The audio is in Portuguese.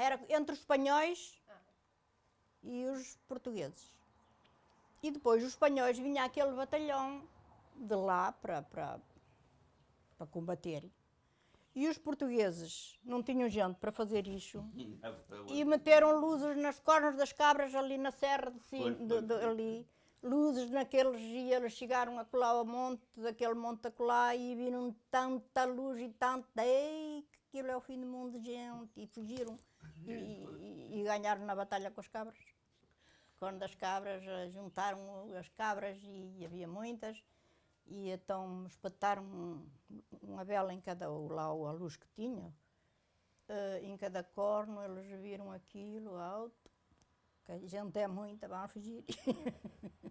era entre os espanhóis e os portugueses. E depois os espanhóis vinha aquele batalhão de lá para, para, para combater. E os portugueses não tinham gente para fazer isso. E meteram luzes nas cornas das cabras ali na serra de cima, Pois, de- de- ali. Luzes naqueles, e eles chegaram a colar ao monte, daquele monte a colar, e viram tanta luz e tanta, ei, que aquilo é o fim do mundo gente, e fugiram, e, e- e ganharam na batalha com as cabras. Quando as cabras, eh, juntaram as cabras, e havia muitas, e então espetaram um- uma vela em cada, lá a luz que tinha, eh, em cada corno, eles viram aquilo alto, que a gente é muita, vamos fugir.